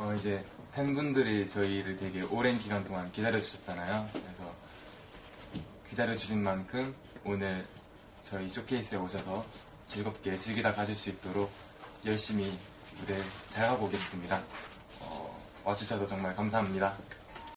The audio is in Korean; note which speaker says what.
Speaker 1: 어, 이제 팬분들이 저희를 되게 오랜 기간 동안 기다려주셨잖아요. 그래서 기다려주신 만큼 오늘 저희 쇼케이스에 오셔서 즐겁게 즐기다 가실 수 있도록 열심히 무대 잘 하고 오겠습니다. 어, 와주셔서 정말 감사합니다.